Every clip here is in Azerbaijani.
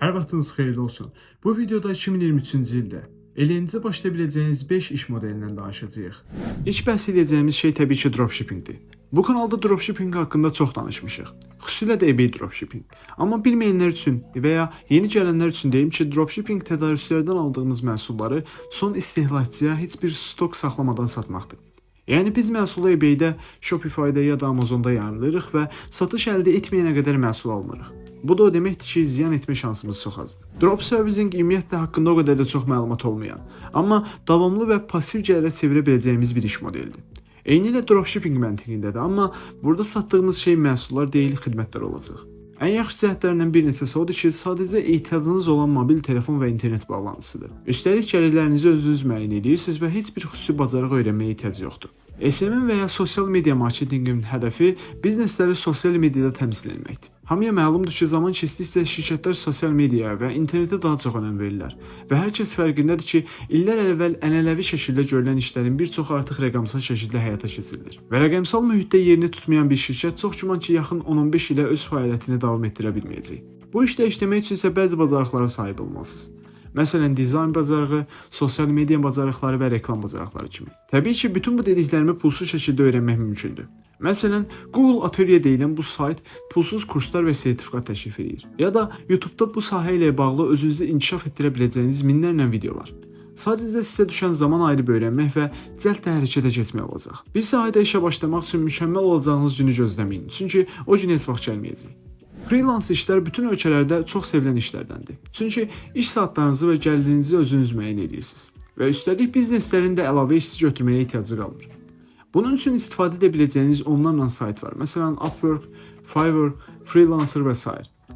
Hər vaxtınız xeyirli olsun. Bu videoda 2023-cü ildə eləyinizə başlaya biləcəyiniz 5 iş modelindən danışacağıq. İlk bəhs edəcəyimiz şey təbii ki, dropshippingdir. Bu kanalda dropshipping haqqında çox danışmışıq. Xüsusilə də eBay dropshipping. Amma bilməyənlər üçün və ya yeni gələnlər üçün deyim ki, dropshipping tədarüslərdən aldığımız məhsulları son istehlakçıya heç bir stok saxlamadan satmaqdır. Yəni biz məhsulu eBay-də, Shopify-da ya da Amazon-da yayımlayırıq və satış əldə etməyənə qədər məhsul almırıq. Bu da o deməkdir ki, ziyan etmə şansımız çox azdır. Drop servicing ümumiyyətlə haqqında o qədər də çox məlumat olmayan, amma davamlı və passiv gəlirə çevirə biləcəyimiz bir iş modelidir. Eynilə dropshipping məntiqindədir, amma burada satdığımız şey məhsullar deyil, xidmətlər olacaq. Ən yaxşı cəhətlərindən bir neçəsi odur ki, sadəcə ehtiyacınız olan mobil telefon və internet bağlantısıdır. Üstəlik gəlirlərinizi özünüz müəyyən edirsiniz və heç bir xüsusi bacarıq öyrənməyə ehtiyac yoxdur. SMM və ya sosial media marketinqin hədəfi biznesləri sosial mediada təmsil etməkdir. Hamıya məlumdur ki, zaman keçdikcə şirkətlər sosial mediaya və internetə daha çox önəm verirlər və hər kəs fərqindədir ki, illər əvvəl ənənəvi şəkildə görülən işlərin bir çox artıq rəqəmsal şəkildə həyata keçirilir. Və rəqəmsal mühitdə yerini tutmayan bir şirkət çox güman ki, yaxın 10-15 ilə öz fəaliyyətini davam etdirə bilməyəcək. Bu işdə işləmək üçün isə bəzi bacarıqlara sahib olmalısınız. Məsələn, dizayn bacarığı, sosial media bacarıqları və reklam bacarıqları kimi. Təbii ki, bütün bu dediklərimi pulsuz şəkildə öyrənmək mümkündür. Məsələn, Google Atelier deyilən bu sayt pulsuz kurslar və sertifikat təklif edir. Ya da YouTube-da bu sahə ilə bağlı özünüzü inkişaf etdirə biləcəyiniz minlərlə videolar. Sadəcə sizə düşən zaman ayırıb öyrənmək və cəld də hərəkətə keçmək olacaq. Bir sahədə işə başlamaq üçün mükəmməl olacağınız günü gözləməyin, çünki o gün heç vaxt gəlməyəcək. Freelance işlər bütün ölkələrdə çox sevilən işlərdəndir. Çünki iş saatlarınızı və gəlirinizi özünüz müəyyən edirsiniz və üstəlik bizneslərin də əlavə işçi götürməyə ehtiyacı qalmır. Bunun üçün istifadə edə biləcəyiniz onlarla sayt var. Məsələn, Upwork, Fiverr, Freelancer və s.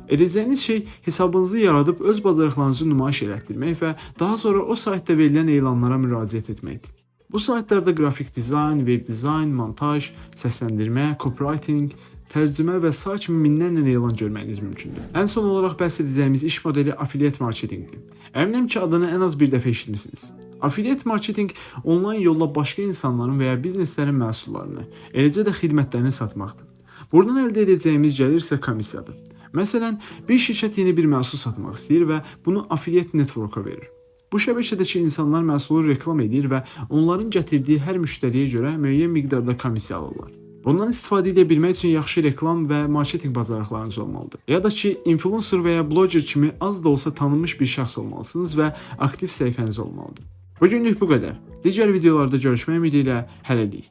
Edəcəyiniz şey hesabınızı yaradıb öz bacarıqlarınızı nümayiş elətdirmək və daha sonra o saytda verilən elanlara müraciət etməkdir. Bu saytlarda qrafik dizayn, web dizayn, montaj, səsləndirmə, copywriting, tərcümə və s. kimi minlərlə elan görməyiniz mümkündür. Ən son olaraq bəhs edəcəyimiz iş modeli affiliate marketinqdir. Əminəm ki, adını ən az bir dəfə eşitmisiniz. Affiliate marketing onlayn yolla başqa insanların və ya bizneslərin məhsullarını, eləcə də xidmətlərini satmaqdır. Buradan əldə edəcəyimiz gəlir isə komissiyadır. Məsələn, bir şirkət yeni bir məhsul satmaq istəyir və bunu affiliate network-a verir. Bu şəbəkədəki insanlar məhsulu reklam edir və onların gətirdiyi hər müştəriyə görə müəyyən miqdarda komissiya alırlar. Bundan istifadə edə bilmək üçün yaxşı reklam və marketinq bacarıqlarınız olmalıdır. Ya da ki, influencer və ya bloger kimi az da olsa tanınmış bir şəxs olmalısınız və aktiv səhifəniz olmalıdır. Bu günlük bu qədər. Digər videolarda görüşmək ümidi ilə hələlik.